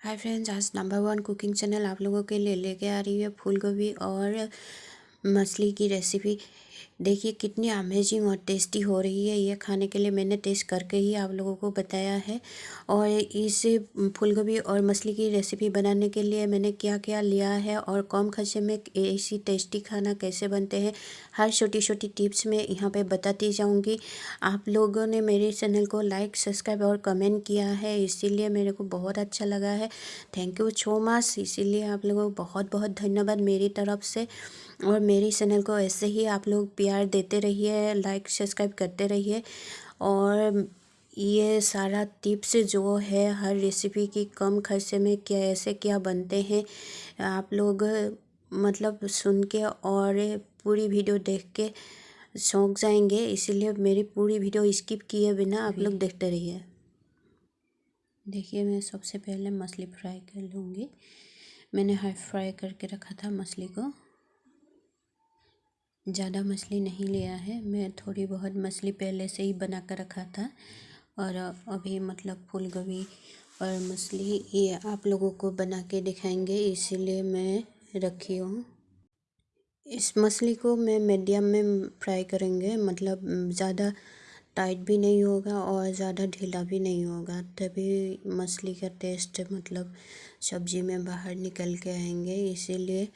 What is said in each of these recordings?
हाय friends, आज number one cooking channel आप लोगों के लिए लेके आ रही है फूल गोभी और मछली की रेसिपी देखिए, कितनी अमेजिंग और टेस्टी हो रही है ये खाने के लिए। मैंने टेस्ट करके ही आप लोगों को बताया है। और इस फूलगोभी और मछली की रेसिपी बनाने के लिए मैंने क्या क्या लिया है और कम खर्चे में ऐसी टेस्टी खाना कैसे बनते हैं, हर छोटी छोटी टिप्स में यहाँ पे बताती जाऊँगी। आप लोगों ने मेरे चैनल को लाइक सब्सक्राइब और कमेंट किया है, इसीलिए मेरे को बहुत अच्छा लगा है। थैंक यू सो मच इसीलिए आप लोगों को बहुत बहुत धन्यवाद मेरी तरफ़ से। और मेरी चैनल को ऐसे ही आप लोग प्यार देते रहिए लाइक सब्सक्राइब करते रहिए। और ये सारा टिप्स जो है हर रेसिपी की कम खर्चे में क्या ऐसे क्या बनते हैं आप लोग मतलब सुन के और पूरी वीडियो देख के शौक जाएँगे। इसीलिए मेरी पूरी वीडियो स्किप किए बिना आप लोग देखते रहिए। देखिए मैं सबसे पहले मछली फ्राई कर लूँगी। मैंने हाई फ्राई करके रखा था मछली को। ज़्यादा मछली नहीं लिया है। मैं थोड़ी बहुत मछली पहले से ही बना कर रखा था और अभी मतलब फूल गोभी और मछली ये आप लोगों को बना के दिखाएँगे, इसीलिए मैं रखी हूँ। इस मछली को मैं मीडियम में फ्राई करेंगे मतलब ज़्यादा टाइट भी नहीं होगा और ज़्यादा ढीला भी नहीं होगा, तभी मछली का टेस्ट मतलब सब्ज़ी में बाहर निकल के आएँगे, इसीलिए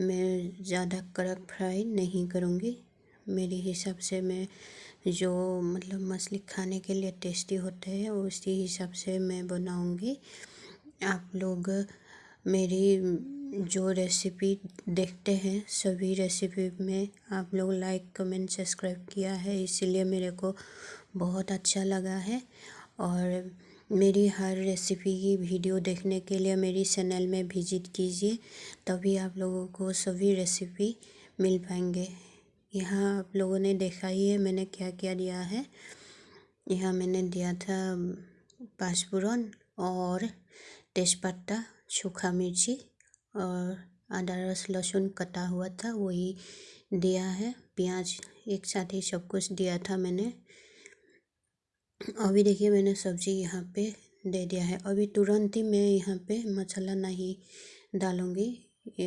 मैं ज़्यादा कड़क फ्राई नहीं करूँगी। मेरे हिसाब से मैं जो मतलब मछली खाने के लिए टेस्टी होते हैं, उसी हिसाब से मैं बनाऊँगी। आप लोग मेरी जो रेसिपी देखते हैं, सभी रेसिपी में आप लोग लाइक, कमेंट, सब्सक्राइब किया है, इसीलिए मेरे को बहुत अच्छा लगा है। और मेरी हर रेसिपी की वीडियो देखने के लिए मेरी चैनल में विज़िट कीजिए, तभी आप लोगों को सभी रेसिपी मिल पाएँगे। यहाँ आप लोगों ने देखा ही है मैंने क्या क्या दिया है। यहाँ मैंने दिया था पाँचफोरन और तेज़पत्ता, सूखा मिर्ची और आदा रस लहसुन कटा हुआ था, वही दिया है। प्याज एक साथ ही सब कुछ दिया था मैंने। अभी देखिए मैंने सब्ज़ी यहाँ पे दे दिया है। अभी तुरंत ही मैं यहाँ पे मसाला नहीं डालूँगी।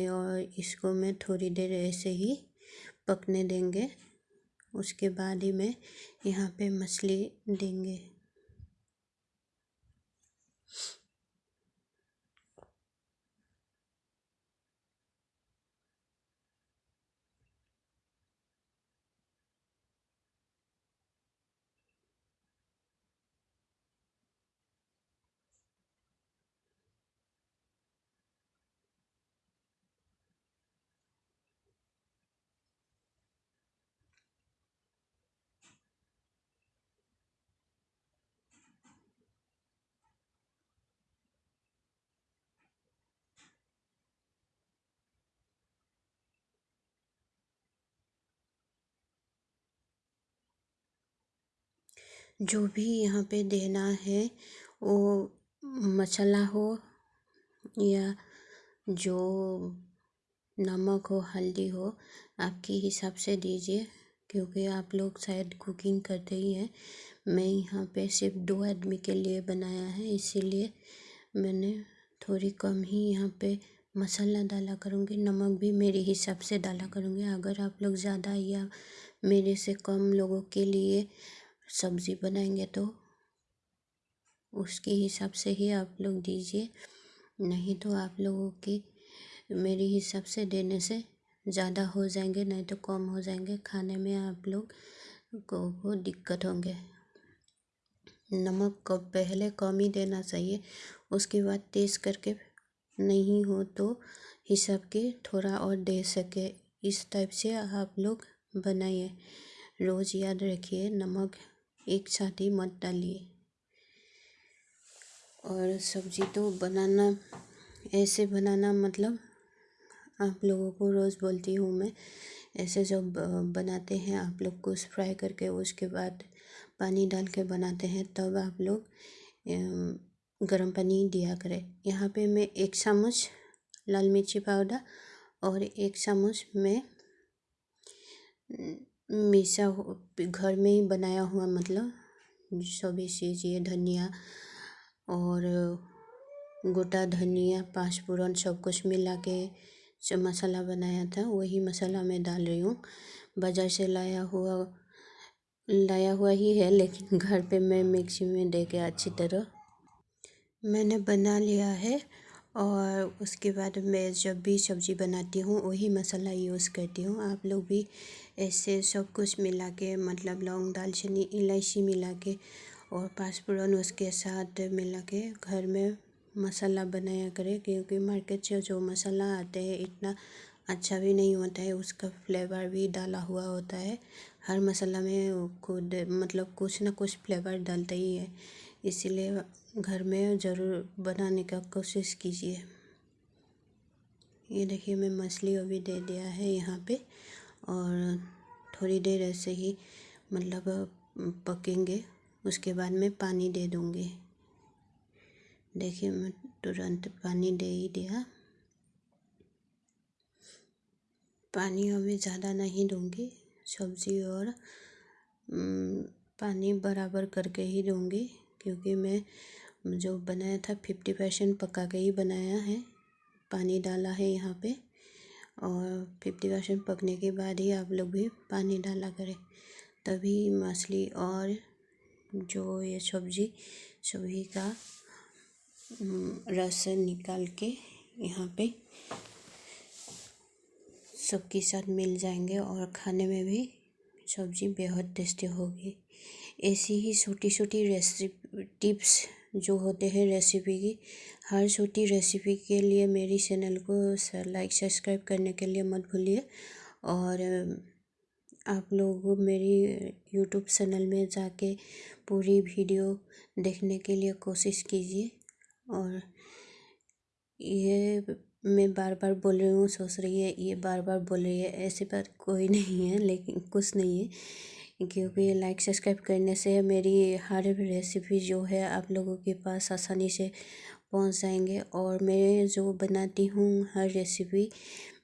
और इसको मैं थोड़ी देर ऐसे ही पकने देंगे। उसके बाद ही मैं यहाँ पे मछली देंगे। जो भी यहाँ पे देना है, वो मसाला हो या जो नमक हो, हल्दी हो, आपके हिसाब से दीजिए, क्योंकि आप लोग शायद कुकिंग करते ही हैं। मैं यहाँ पे सिर्फ़ दो आदमी के लिए बनाया है, इसीलिए मैंने थोड़ी कम ही यहाँ पे मसाला डाला करूँगी। नमक भी मेरे हिसाब से डाला करूँगी। अगर आप लोग ज़्यादा या मेरे से कम लोगों के लिए सब्ज़ी बनाएँगे तो उसके हिसाब से ही आप लोग दीजिए। नहीं तो आप लोगों की मेरे हिसाब से देने से ज़्यादा हो जाएँगे नहीं तो कम हो जाएँगे। खाने में आप लोग को, को दिक्कत होंगे। नमक को पहले कम ही देना चाहिए उसके बाद तेज़ करके नहीं हो तो हिसाब के थोड़ा और दे सके। इस टाइप से आप लोग बनाइए। रोज़ याद रखिए नमक एक साथ ही मत डालिए। और सब्ज़ी तो बनाना, ऐसे बनाना मतलब आप लोगों को रोज़ बोलती हूँ मैं, ऐसे जब बनाते हैं, आप लोग कुछ फ्राई करके उसके बाद पानी डाल के बनाते हैं, तब आप लोग गर्म पानी दिया करें। यहाँ पे मैं एक चम्मच लाल मिर्ची पाउडर और एक चम्मच में मिसा घर में ही बनाया हुआ मतलब सभी चीज़ ये धनिया और गोटा धनिया पाँच फोरन सब कुछ मिला के जो मसाला बनाया था, वही मसाला मैं डाल रही हूँ। बाज़ार से लाया हुआ लाया हुआ ही है, लेकिन घर पे मैं मिक्सी में दे के अच्छी तरह मैंने बना लिया है। और उसके बाद मैं जब भी सब्ज़ी बनाती हूँ, वही मसाला यूज़ करती हूँ। आप लोग भी ऐसे सब कुछ मिला के मतलब लौंग, दालचीनी, इलायची मिला के और पाँचफोरन उसके साथ मिला के घर में मसाला बनाया करें, क्योंकि मार्केट से जो मसाला आते हैं, इतना अच्छा भी नहीं होता है। उसका फ्लेवर भी डाला हुआ होता है। हर मसाला में खुद मतलब कुछ ना कुछ फ्लेवर डालता ही है। इसीलिए घर में ज़रूर बनाने का कोशिश कीजिए। ये देखिए, मैं मछली अभी दे दिया है यहाँ पे और थोड़ी देर ऐसे ही मतलब पकेंगे, उसके बाद मैं पानी दे दूँगी। देखिए, मैं तुरंत पानी दे ही दिया। पानी अभी ज़्यादा नहीं दूँगी, सब्ज़ी और पानी बराबर करके ही दूँगी। क्योंकि मैं जो बनाया था फिफ्टी परसेंट पका के ही बनाया है। पानी डाला है यहाँ पे और फिफ्टी परसेंट पकने के बाद ही आप लोग भी पानी डाला करें। तभी मछली और जो ये सब्ज़ी सभी का रस निकाल के यहाँ पे सबके साथ मिल जाएँगे और खाने में भी सब्ज़ी बेहद टेस्टी होगी। ऐसी ही छोटी छोटी रेसिपी टिप्स जो होते हैं रेसिपी की, हर छोटी रेसिपी के लिए मेरी चैनल को लाइक सब्सक्राइब करने के लिए मत भूलिए। और आप लोग मेरी यूट्यूब चैनल में जाके पूरी वीडियो देखने के लिए कोशिश कीजिए। और ये मैं बार बार बोल रही हूँ, सोच रही है, ये बार बार बोल रही है, ऐसे पर कोई नहीं है, लेकिन कुछ नहीं है। क्योंकि लाइक सब्सक्राइब करने से मेरी हर रेसिपी जो है आप लोगों के पास आसानी से पहुँच जाएँगे। और मैं जो बनाती हूँ हर रेसिपी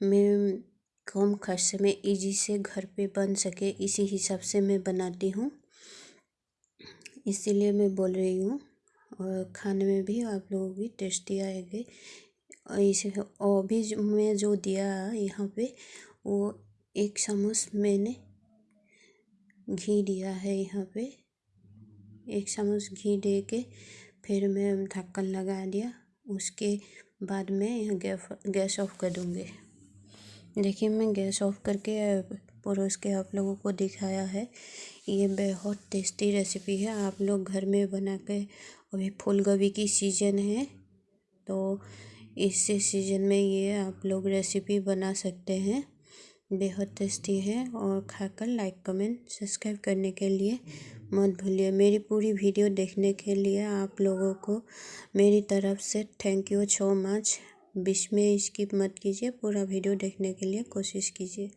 मैं कम खर्च में इजी से घर पे बन सके, इसी हिसाब से मैं बनाती हूँ। इसीलिए मैं बोल रही हूँ, और खाने में भी आप लोगों की टेस्टी आएगी। इसे, और भी मैं जो दिया यहाँ पे, वो एक चम्मच मैंने घी दिया है यहाँ पे। एक चम्मच घी दे के फिर मैं ढक्कन लगा दिया। उसके बाद मैं यहाँ गैस ऑफ़ कर दूँगी। देखिए, मैं गैस ऑफ़ करके परोस के आप लोगों को दिखाया है। ये बहुत टेस्टी रेसिपी है। आप लोग घर में बना के अभी फूल गोभी की सीज़न है तो इस सीज़न में ये आप लोग रेसिपी बना सकते हैं। बेहद टेस्टी है और खाकर लाइक कमेंट सब्सक्राइब करने के लिए मत भूलिए। मेरी पूरी वीडियो देखने के लिए आप लोगों को मेरी तरफ़ से थैंक यू सो मच बीच में स्किप मत कीजिए, पूरा वीडियो देखने के लिए कोशिश कीजिए।